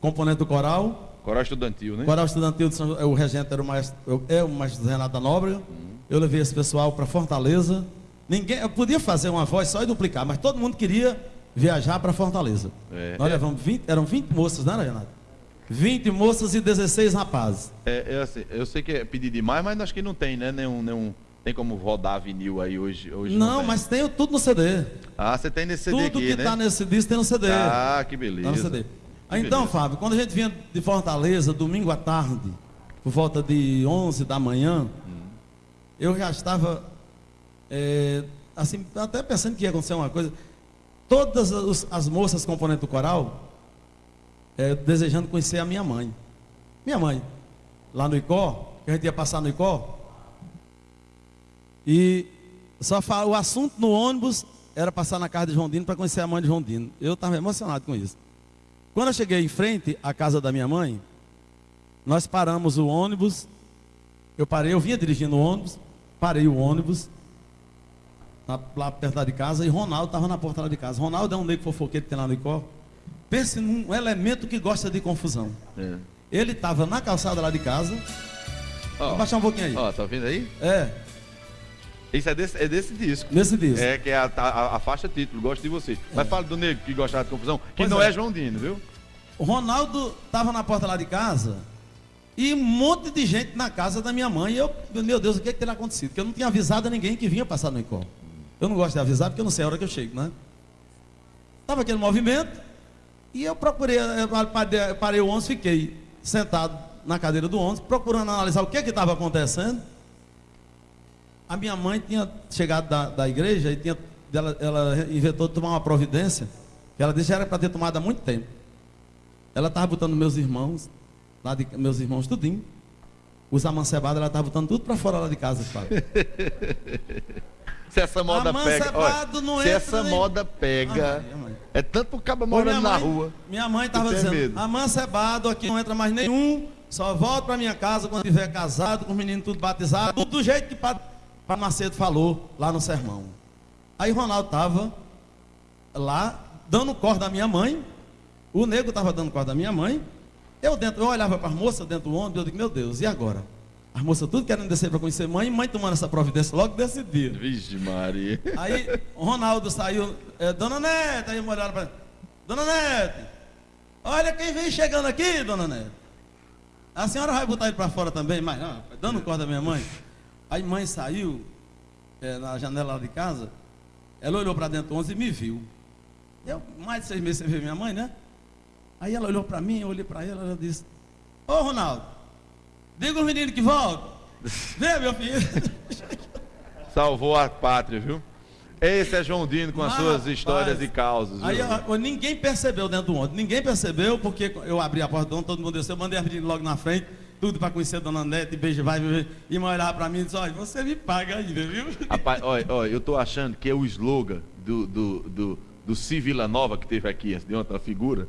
S2: componentes do coral.
S1: Coral estudantil, né?
S2: Coral estudantil, de São, o regente era o maestro, é o maestro Renato da Nóbrega. Uhum. Eu levei esse pessoal para Fortaleza. Ninguém, eu podia fazer uma voz só e duplicar, mas todo mundo queria viajar para Fortaleza. É. Nós levamos 20, eram 20 moças, né, Renato? 20 moças e 16 rapazes.
S1: É, é assim, eu sei que é pedir demais, mas acho que não tem, né? Nenhum, nenhum, tem como rodar vinil aí hoje. hoje
S2: não, não mas tem tudo no CD.
S1: Ah, você tem nesse CD
S2: tudo
S1: aqui,
S2: que está nesse disco tem no CD.
S1: Ah, que beleza. Tá CD.
S2: Que então, beleza. Fábio, quando a gente vinha de Fortaleza, domingo à tarde, por volta de 11 da manhã, hum. eu já estava, é, assim, até pensando que ia acontecer uma coisa. Todas as, as moças componentes do coral é, desejando conhecer a minha mãe. Minha mãe, lá no Icó, que a gente ia passar no Icó. E só fala, o assunto no ônibus era passar na casa de João Dino para conhecer a mãe de João Dino. Eu estava emocionado com isso. Quando eu cheguei em frente à casa da minha mãe, nós paramos o ônibus. Eu parei, eu vinha dirigindo o ônibus, parei o ônibus lá perto de casa e Ronaldo estava na porta lá de casa. Ronaldo é um negro fofoqueiro que tem lá no Icó. Pense num elemento que gosta de confusão. É. Ele estava na calçada lá de casa.
S1: Ó, Vou baixar um pouquinho aí. Ó, tá ouvindo aí?
S2: É.
S1: Isso é desse, é desse disco.
S2: Desse disco.
S1: É, que é a, a, a faixa título, Gosto de Você. É. Mas fala do negro que gostava de confusão, que pois não é. é João Dino, viu?
S2: O Ronaldo estava na porta lá de casa e um monte de gente na casa da minha mãe. E eu, meu Deus, o que, é que teria acontecido? Porque eu não tinha avisado a ninguém que vinha passar no Icó. Eu não gosto de avisar porque eu não sei a hora que eu chego, né? Tava aquele movimento. E eu procurei, eu parei o ônibus, fiquei sentado na cadeira do ônibus, procurando analisar o que estava acontecendo. A minha mãe tinha chegado da, da igreja e tinha, ela, ela inventou tomar uma providência, que ela disse era para ter tomado há muito tempo. Ela estava botando meus irmãos, lá de, meus irmãos tudinho, os amancebados, ela estava botando tudo para fora lá de casa,
S1: se essa moda pega. Olha, se essa nem... moda pega. é tanto pro cabo morando na rua.
S2: Minha mãe estava dizendo: amancebado aqui não entra mais nenhum. Só volto para minha casa quando estiver casado, com os meninos tudo batizado. Tudo do jeito que Padre Macedo falou lá no sermão. Aí Ronaldo estava lá, dando corda à minha mãe. O nego estava dando corda à minha mãe. Eu dentro, eu olhava para as moças dentro do ônibus, eu digo, meu Deus, e agora? As moças tudo querendo descer para conhecer mãe, mãe tomando essa providência logo desse dia.
S1: Vixe, Maria.
S2: Aí o Ronaldo saiu, é, Dona Neta, aí olharam para Dona Neta, olha quem vem chegando aqui, Dona Neta. A senhora vai botar ele para fora também, mas não, dando corda à minha mãe. Aí mãe saiu é, na janela de casa, ela olhou para dentro do 11 e me viu. Eu, mais de seis meses sem ver minha mãe, né? Aí ela olhou para mim, eu olhei para ela, ela disse, ô Ronaldo, diga os meninos que voltam. Vê, meu filho.
S1: Salvou a pátria, viu? Esse é João Dino com as
S2: Mas,
S1: suas histórias
S2: rapaz,
S1: e causas.
S2: Aí eu- ninguém percebeu dentro do ônibus, ninguém percebeu, porque eu abri a porta do ônibus, todo mundo desceu, eu mandei as meninas logo na frente, tudo para conhecer a dona Nete, beijo, vai, vai, e mãe para mim e disse, olha, você me paga ainda, viu?
S1: Rapaz, olha, olha, eu tô achando que é o slogan do, do, do, do Si Vila Nova que teve aqui de ontem, a figura,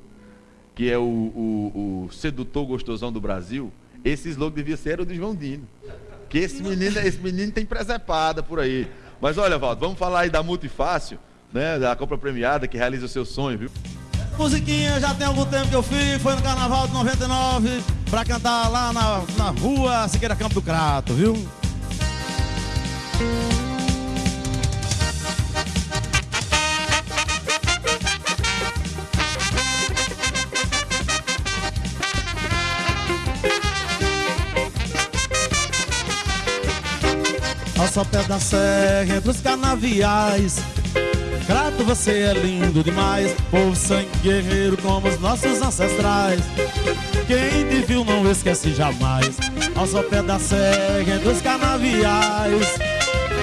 S1: que é o, o, o sedutor gostosão do Brasil. Esse slogan devia ser o do João Dino. Que esse menino, esse menino tem presepada por aí. Mas olha, Valdo, vamos falar aí da Multifácil, né? Da compra premiada que realiza o seu sonho, viu?
S2: Musiquinha já tem algum tempo que eu fiz, foi no Carnaval de 99, para cantar lá na, na rua Siqueira Campo do Crato, viu? Ao sopé da serra, entre os canaviais. Crato, você é lindo demais Povo sangue guerreiro como os nossos ancestrais. Quem te viu não esquece jamais Ao sopé da serra, entre os canaviais.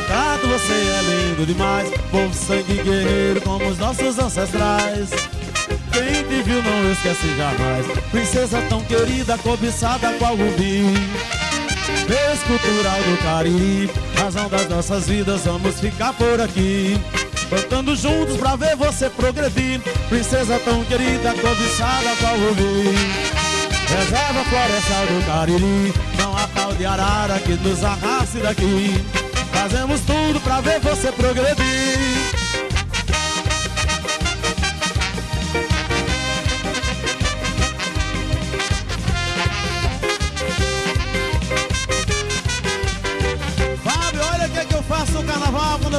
S2: Crato, você é lindo demais Povo sangue guerreiro como os nossos ancestrais. Quem te viu não esquece jamais Princesa tão querida, cobiçada qual rubi. Vez cultural do Cariri Razão das nossas vidas, vamos ficar por aqui. Cantando juntos pra ver você progredir. Princesa tão querida, cobiçada qual rubi Reserva florestal do Cariri Não há pau de arara que nos arraste daqui. Fazemos tudo pra ver você progredir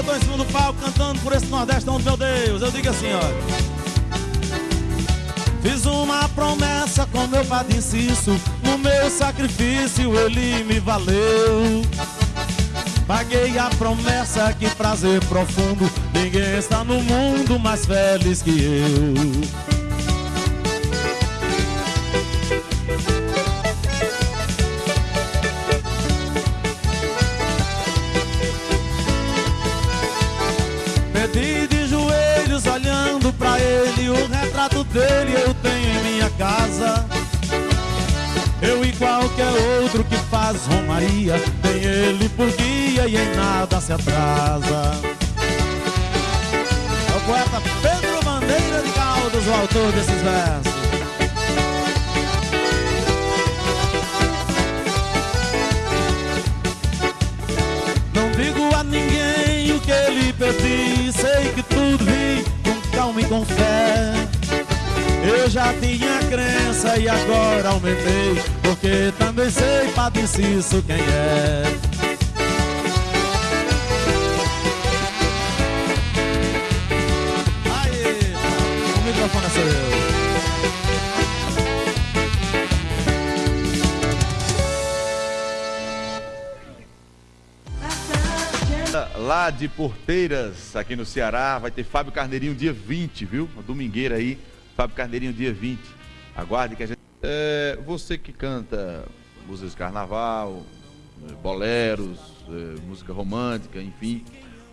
S2: tô em cima do palco cantando por esse Nordeste, onde meu Deus. Eu digo assim, olha. Fiz uma promessa com meu padre Inciso, no meu sacrifício ele me valeu. Paguei a promessa, que prazer profundo, ninguém está no mundo mais feliz que eu. Faz romaria Tem ele por guia e em nada se atrasa. É o poeta Pedro Bandeira de Caldas, o autor desses versos. Não digo a ninguém o que ele pedi Sei que tudo vi com calma e com fé. Eu já tinha crença e agora aumentei sei Padre Cício quem é Aí, o microfone é seu
S1: Lá de Porteiras, aqui no Ceará, vai ter Fábio Carneirinho dia 20, viu? Uma domingueira aí, Fábio Carneirinho dia 20. Aguarde que a gente. É, você que canta músicas de carnaval, eh, boleros, eh, música romântica, enfim.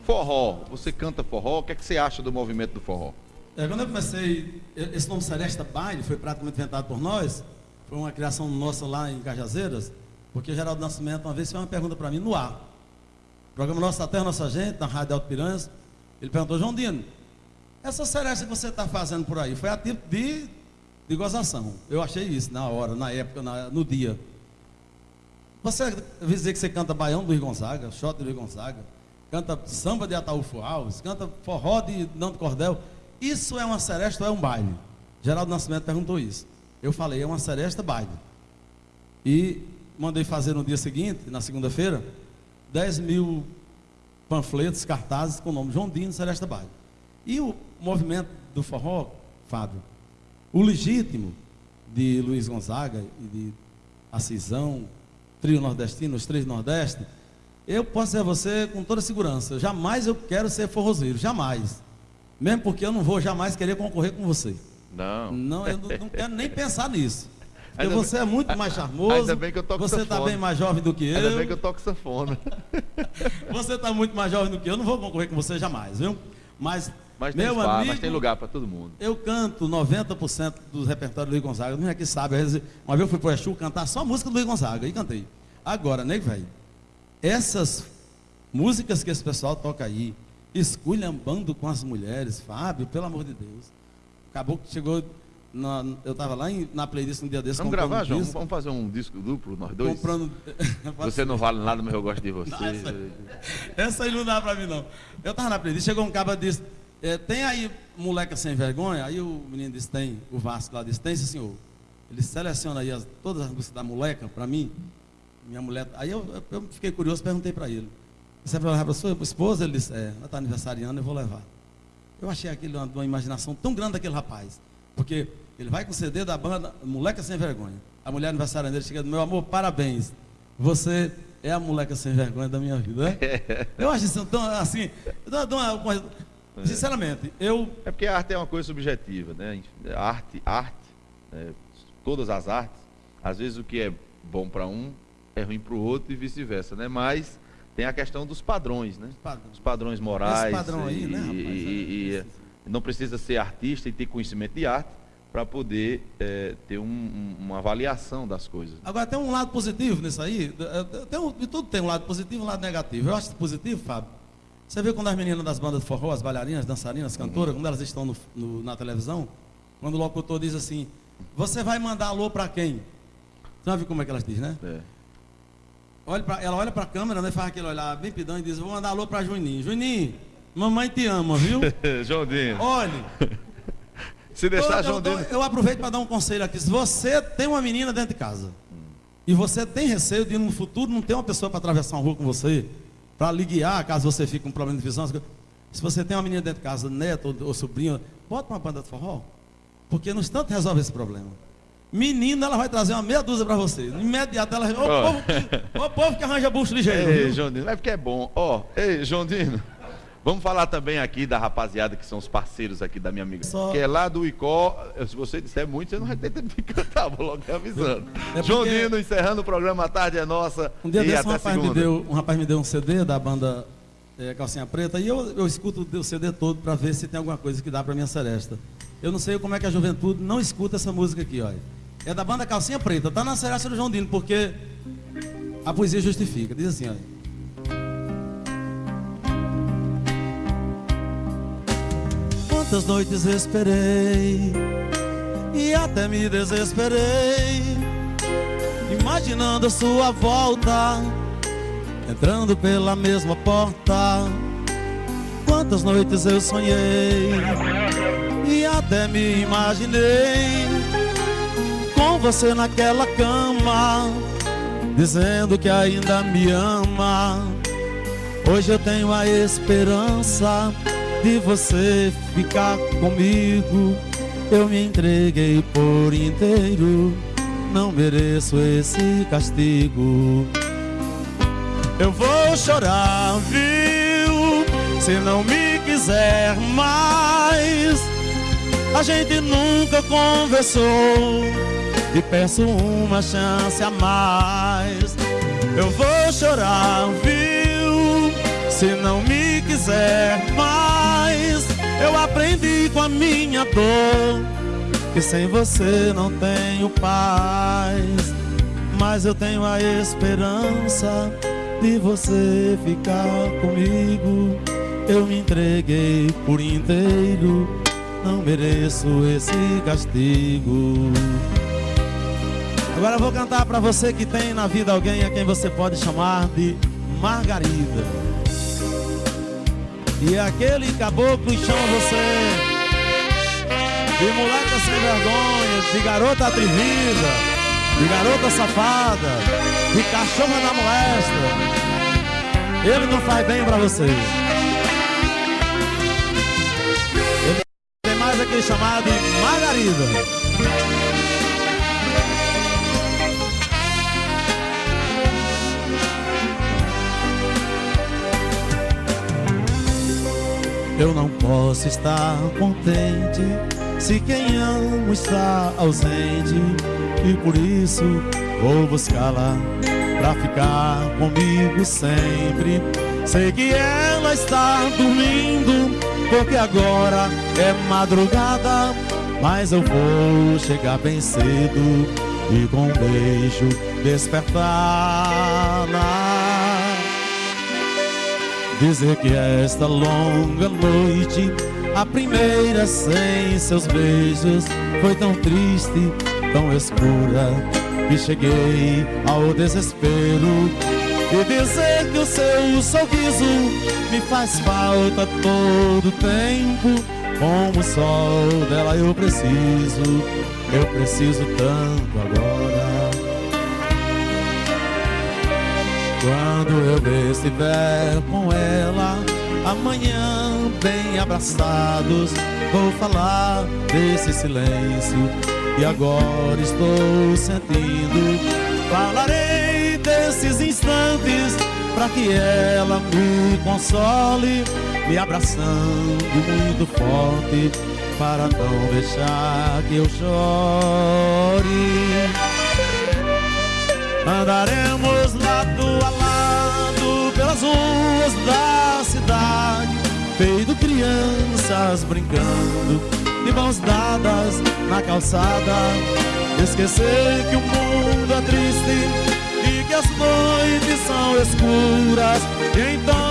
S1: Forró, você canta forró, o que, é que você acha do movimento do forró?
S2: É, quando eu comecei, esse nome Celeste Baile foi praticamente inventado por nós, foi uma criação nossa lá em Cajazeiras, porque Geraldo Nascimento uma vez fez uma pergunta para mim no ar. O programa Nossa Terra, Nossa Gente, na Rádio Alto Piranhas, ele perguntou, João Dino, essa seresta que você está fazendo por aí, foi a tipo de, de gozação. Eu achei isso na hora, na época, na- no dia. Você vai dizer que você canta Baião do Luiz Gonzaga, Xota do Luiz Gonzaga, canta samba de Ataúfo Alves, canta forró de Nando Cordel. Isso é uma seresta ou é um baile? Geraldo Nascimento perguntou isso. Eu falei, é uma seresta baile. E mandei fazer no dia seguinte, na segunda-feira, 10 mil panfletos, cartazes com o nome João Dino Seresta Baile. E o movimento do forró, Fábio, o legítimo de Luiz Gonzaga e de Acisão, trio nordestino, os três nordeste, eu posso dizer a você com toda segurança, jamais eu quero ser forrozeiro, jamais. Mesmo porque eu não vou jamais querer concorrer com você.
S1: Não.
S2: Não, eu não, não quero nem pensar nisso. Porque ainda você bem, é muito mais charmoso.
S1: Ainda bem que eu toco
S2: Você está bem mais jovem do que eu.
S1: Ainda bem que eu toco sanfona.
S2: você está muito mais jovem do que eu. Não vou concorrer com você jamais, viu? Mas,
S1: mas
S2: meu
S1: espaço,
S2: amigo,
S1: mas tem lugar para todo mundo.
S2: Eu canto 90% do repertório do Luiz Gonzaga. Não é que sabe. Uma vez eu fui para o Exu cantar só a música do Luiz Gonzaga e cantei. Agora, nego velho, essas músicas que esse pessoal toca aí, esculhambando com as mulheres, Fábio, pelo amor de Deus. Acabou que chegou na, eu estava lá em, na playlist um dia desse.
S1: Vamos gravar, um João? Vamos fazer um disco duplo, nós dois?
S2: Comprando.
S1: você não vale nada, mas eu gosto de você.
S2: essa, essa, aí não dá para mim, não. Eu estava na playlist, chegou um cara e disse: é, Tem aí moleca sem vergonha? Aí o menino disse: Tem. O Vasco lá disse: Tem, sim, senhor. Ele seleciona aí as, todas as músicas da moleca para mim. Minha mulher. Aí eu, eu, fiquei curioso, perguntei para ele: Você vai levar para sua esposa? Ele disse: É, ela está aniversariando, eu vou levar. Eu achei aquilo uma, uma imaginação tão grande daquele rapaz. Porque ele vai com o CD da banda Moleca Sem Vergonha. A mulher aniversária dele chega, meu amor, parabéns. Você é a moleca sem vergonha da minha vida. Né? Eu acho isso tão assim. Sinceramente, eu.
S1: É porque a arte é uma coisa subjetiva, né? Arte, arte, né? todas as artes, às vezes o que é bom para um é ruim para o outro e vice-versa, né? Mas tem a questão dos padrões, né? Os padrões morais. Esse
S2: padrão aí,
S1: e,
S2: né, rapaz?
S1: E, e, não precisa ser artista e ter conhecimento de arte para poder é, ter um, um, uma avaliação das coisas.
S2: Agora, tem um lado positivo nisso aí. Tem um, de tudo tem um lado positivo e um lado negativo. Eu acho positivo, Fábio. Você vê quando as meninas das bandas de forró, as bailarinas, dançarinas, cantoras, quando elas estão no, no, na televisão, quando o locutor diz assim, você vai mandar alô para quem? Você já viu como é que elas dizem, né? É. Olha pra, ela olha para a câmera, né, faz aquele olhar bem pidão e diz, vou mandar alô para Juninho. Juninho, mamãe te ama, viu?
S1: Joãozinho.
S2: Olhe,
S1: se deixar, João
S2: eu, eu, eu aproveito para dar um conselho aqui. Se você tem uma menina dentro de casa e você tem receio de no futuro não ter uma pessoa para atravessar uma rua com você, para lhe guiar, caso você fique com um problema de visão, se você tem uma menina dentro de casa, neto ou, ou sobrinho, bota uma banda de forró. Porque no instante resolve esse problema. Menina, ela vai trazer uma meia dúzia para você. Imediato ela. Ô, oh. povo, que, ô, povo que arranja bucho ligeiro.
S1: Ei, João Dino, é porque é bom. Ó, oh, ei, João Dino. Vamos falar também aqui da rapaziada que são os parceiros aqui da minha amiga. Só... Que é lá do Icó. Se você disser muito, você não vai ter tempo de cantar, vou logo te avisando. É João Dino, encerrando o programa A Tarde é Nossa.
S2: Um dia desse um rapaz, me deu, um rapaz me deu um CD da banda é, Calcinha Preta e eu, eu escuto o CD todo para ver se tem alguma coisa que dá para minha seresta. Eu não sei como é que a juventude não escuta essa música aqui, olha. É da banda Calcinha Preta, tá na seresta do João Dino, porque a poesia justifica. Diz assim, olha. Quantas noites esperei e até me desesperei, imaginando a sua volta, entrando pela mesma porta. Quantas noites eu sonhei e até me imaginei com você naquela cama, dizendo que ainda me ama. Hoje eu tenho a esperança de você ficar comigo. Eu me entreguei por inteiro, não mereço esse castigo. Eu vou chorar, viu? Se não me quiser mais. A gente nunca conversou e peço uma chance a mais. Eu vou chorar, viu? Se não me quiser mais. Eu aprendi com a minha dor que sem você não tenho paz, mas eu tenho a esperança de você ficar comigo. Eu me entreguei por inteiro, não mereço esse castigo. Agora eu vou cantar para você que tem na vida alguém a quem você pode chamar de Margarida. E aquele caboclo chama você de moleca sem vergonha, de garota atrevida, de garota safada, de cachorra da molesta. Ele não faz bem pra vocês. Ele tem mais aquele chamado de Margarida. Eu não posso estar contente se quem amo está ausente e por isso vou buscá-la pra ficar comigo sempre. Sei que ela está dormindo porque agora é madrugada, mas eu vou chegar bem cedo e com um beijo despertá-la. Dizer que esta longa noite, a primeira sem seus beijos, foi tão triste, tão escura, que cheguei ao desespero. E dizer que o seu sorriso me faz falta todo tempo. Como o sol dela eu preciso, eu preciso tanto agora. Quando eu estiver com ela, amanhã bem abraçados, vou falar desse silêncio que agora estou sentindo. Falarei desses instantes para que ela me console, me abraçando muito forte para não deixar que eu chore. Andaremos lado a lado pelas ruas da cidade, feito crianças brincando, de mãos dadas na calçada. Esquecer que o mundo é triste e que as noites são escuras, e então